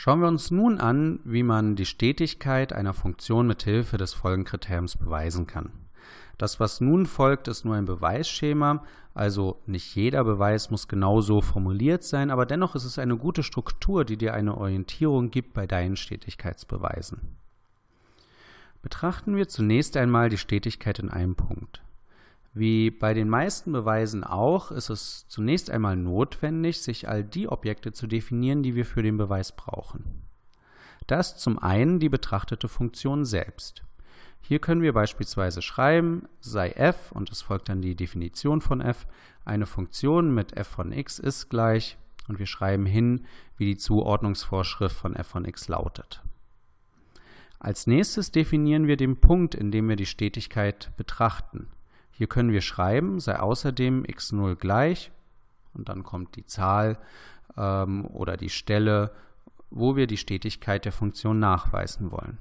Schauen wir uns nun an, wie man die Stetigkeit einer Funktion mit Hilfe des Folgenkriteriums beweisen kann. Das, was nun folgt, ist nur ein Beweisschema, also nicht jeder Beweis muss genau so formuliert sein, aber dennoch ist es eine gute Struktur, die dir eine Orientierung gibt bei deinen Stetigkeitsbeweisen. Betrachten wir zunächst einmal die Stetigkeit in einem Punkt. Wie bei den meisten Beweisen auch, ist es zunächst einmal notwendig, sich all die Objekte zu definieren, die wir für den Beweis brauchen. Das zum einen die betrachtete Funktion selbst. Hier können wir beispielsweise schreiben, sei f, und es folgt dann die Definition von f, eine Funktion mit f von x ist gleich, und wir schreiben hin, wie die Zuordnungsvorschrift von f von x lautet. Als nächstes definieren wir den Punkt, in dem wir die Stetigkeit betrachten. Hier können wir schreiben, sei außerdem x0 gleich und dann kommt die Zahl ähm, oder die Stelle, wo wir die Stetigkeit der Funktion nachweisen wollen.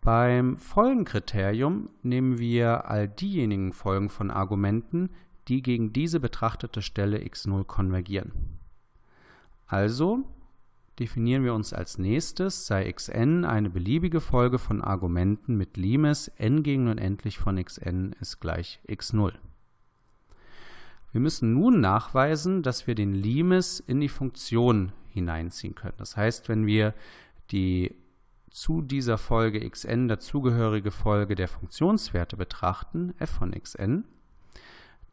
Beim Folgenkriterium nehmen wir all diejenigen Folgen von Argumenten, die gegen diese betrachtete Stelle x0 konvergieren. Also definieren wir uns als nächstes, sei xn eine beliebige Folge von Argumenten mit Limes n gegen unendlich von xn ist gleich x0. Wir müssen nun nachweisen, dass wir den Limes in die Funktion hineinziehen können. Das heißt, wenn wir die zu dieser Folge xn dazugehörige Folge der Funktionswerte betrachten, f von xn,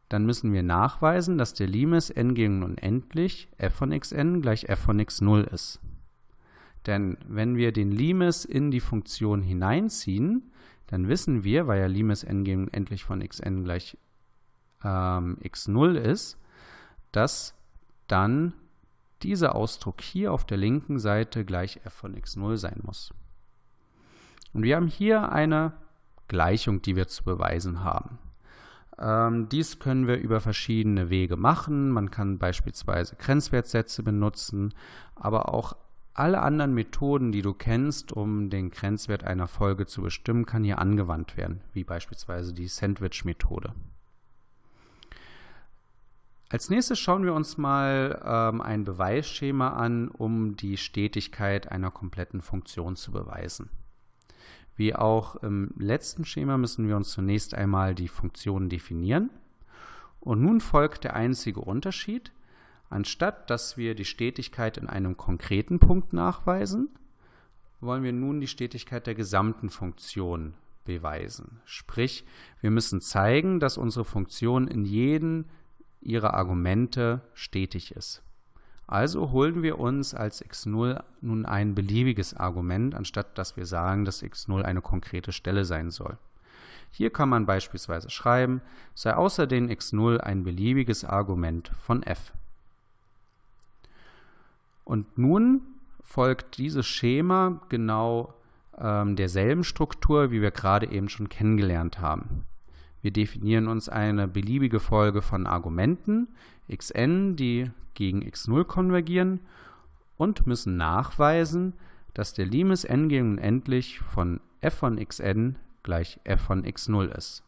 dann müssen wir nachweisen, dass der Limes n gegen unendlich f von xn gleich f von x0 ist. Denn wenn wir den Limes in die Funktion hineinziehen, dann wissen wir, weil ja Limes n gegen unendlich von xn gleich ähm, x0 ist, dass dann dieser Ausdruck hier auf der linken Seite gleich f von x0 sein muss. Und wir haben hier eine Gleichung, die wir zu beweisen haben. Ähm, dies können wir über verschiedene Wege machen. Man kann beispielsweise Grenzwertsätze benutzen, aber auch alle anderen Methoden, die du kennst, um den Grenzwert einer Folge zu bestimmen, kann hier angewandt werden, wie beispielsweise die Sandwich-Methode. Als nächstes schauen wir uns mal ähm, ein Beweisschema an, um die Stetigkeit einer kompletten Funktion zu beweisen. Wie auch im letzten Schema müssen wir uns zunächst einmal die Funktionen definieren. Und nun folgt der einzige Unterschied. Anstatt dass wir die Stetigkeit in einem konkreten Punkt nachweisen, wollen wir nun die Stetigkeit der gesamten Funktion beweisen. Sprich, wir müssen zeigen, dass unsere Funktion in jedem ihrer Argumente stetig ist. Also holen wir uns als x0 nun ein beliebiges Argument, anstatt dass wir sagen, dass x0 eine konkrete Stelle sein soll. Hier kann man beispielsweise schreiben, sei außerdem x0 ein beliebiges Argument von f. Und nun folgt dieses Schema genau ähm, derselben Struktur, wie wir gerade eben schon kennengelernt haben. Wir definieren uns eine beliebige Folge von Argumenten, xn, die gegen x0 konvergieren und müssen nachweisen, dass der Limes n gegen unendlich von f von xn gleich f von x0 ist.